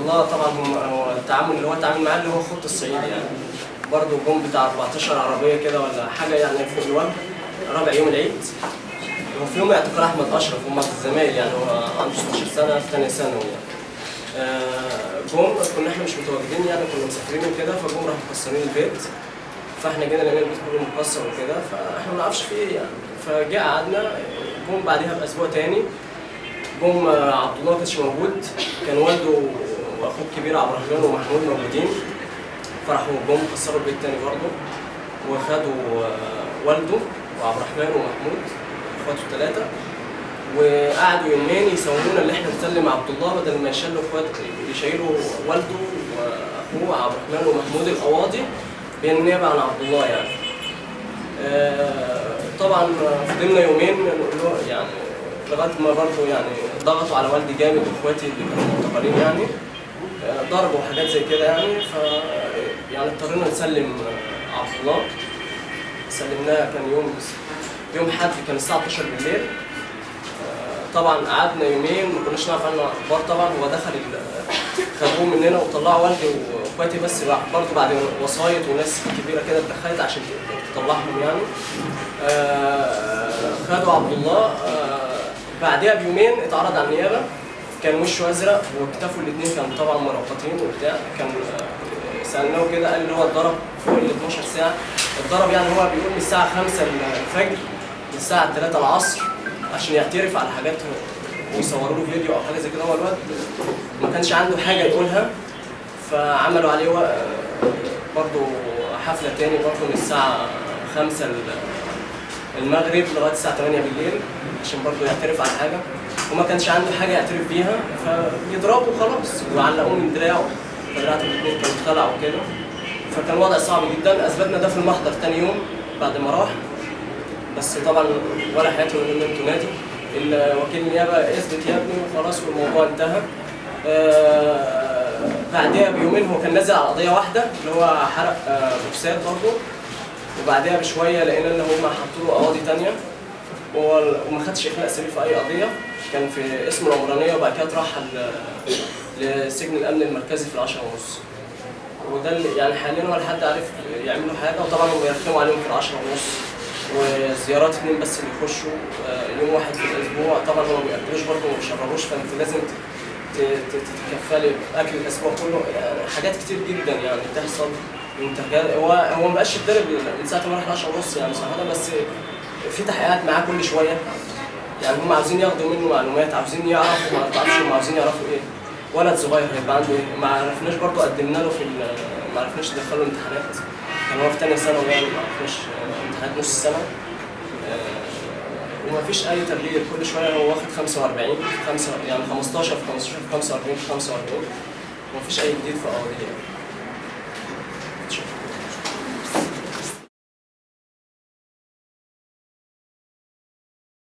الله طبعا هو التعامل اللي هو التعامل معاه اللي هو خط الصعيدي يعني. برضه جم بتاع 14 عربية كده ولا حاجة يعني فوق الوجه رابع يوم العيد. وفي يوم اعتقال أحمد أشرف هم الزمايل يعني هو عنده 16 سنة في ثانية ثانوي يعني. آه، جم كنا إحنا مش متواجدين يعني كنا مسافرين وكده فجم راحوا مكسرين البيت. فإحنا جينا لقينا البيت كله مكسر وكده فإحنا ما نعرفش في إيه يعني. فجاء قعدنا جم بعدها بأسبوع تاني جم عبد الله ما كانش موجود كان والده واخوه الكبير عبد الرحمن ومحمود موجودين. فراحوا جم كسروا البيت تاني برضه. وخدوا آه، والده وعبد الرحمن ومحمود أخواته الثلاثه وقعدوا يومين يسوونا اللي إحنا نسلم عبد الله بدل ما يشيلوا اخوات يشيلوا والده وأخوه عبد الرحمن ومحمود القواضي بالنيابه عن عبد الله يعني. آه، طبعا فضلنا يومين يعني لغاية ما برضه يعني ضغطوا على والدي جامد وإخواتي اللي كانوا معتقلين يعني. آه، ضربوا وحاجات زي كده يعني ف يعني اضطرينا نسلم آه، عبد الله. سلمناه كان يوم يوم حد كان الساعة 12 بالليل. طبعا قعدنا يومين ما كناش نعرف عنه أخبار طبعا. هو دخل خدوه مننا وطلعوا والدي وإخواتي بس برضه بعد وسايط وناس كبيرة كده اتدخلت عشان تطلعهم يعني. آه، خدوا عبد الله. آه، بعدها بيومين اتعرض على النيابة. كان وشه ازرق وكتافه الاثنين كانوا طبعا مربطين وبتاع. كان آه، سألناه كده قال اللي هو اتضرب فوق ال 12 ساعة. اتضرب يعني هو بيقول من الساعة 5 الفجر للساعة 3 العصر عشان يعترف على حاجات ويصوروا له فيديو أو حاجة زي كده. هو الواد ما كانش عنده حاجة يقولها فعملوا عليه برضه حفلة تاني برضه من الساعة 5 ال- المغرب لغاية الساعة 8 بالليل. عشان برضه يعترف على حاجة. وما كانش عنده حاجة يعترف بيها فيضربوا خلاص وعلقوه من دراعه. فدراعته الاثنين كانوا اتخلعوا كده فكان وضع صعب جدا. أثبتنا ده في المحضر تاني يوم بعد ما راح. بس طبعا ولا حياته ان أنتوا نادي الوكيل النيابه أثبت يا ابني وخلاص والموضوع انتهى. آه، بعدها بيومين هو كان نازل على قضية واحدة اللي هو حرق آه، بوكسات برضه. وبعدها بشوية لقينا إن هم حطوا له قواضي ثانية وما خدش إخلاء سبيل في أي قضية. كان في اسم العمرانية وبعد كده اترحل لسجن الأمن المركزي في العشرة ونص. وده يعني حاليا ولا حد عارف يعملوا حاجة وطبعا هم بيرخموا عليهم في العشرة ونص. وزيارات اثنين بس اللي يخشوا آه، يوم واحد في الأسبوع. طبعا هم ما بيأكلوش برضه وما بيشربوش فأنت لازم تتكفلي بأكل الأسبوع كله. يعني حاجات كتير جدا يعني بتحصل. هو هو ما بقاش يتضرب من ساعة ما راح 10 ونص يعني صراحة بس في تحقيقات معاه كل شوية. يعني هم عاوزين ياخدوا منه معلومات عاوزين يعرفوا ما تعرفش هم عاوزين يعرفوا إيه. ولد صغير هيبقى عنده إيه. ما عرفناش برضه قدمنا له في ما عرفناش ندخله امتحانات كان هو في ثانية ثانوي يعني ما عرفناش امتحانات نص السنة. آه، وما فيش أي تغيير. كل شوية هو واخد 45 5 يعني 15 في 15 في 45 في 45 وما فيش أي جديد في قواضيه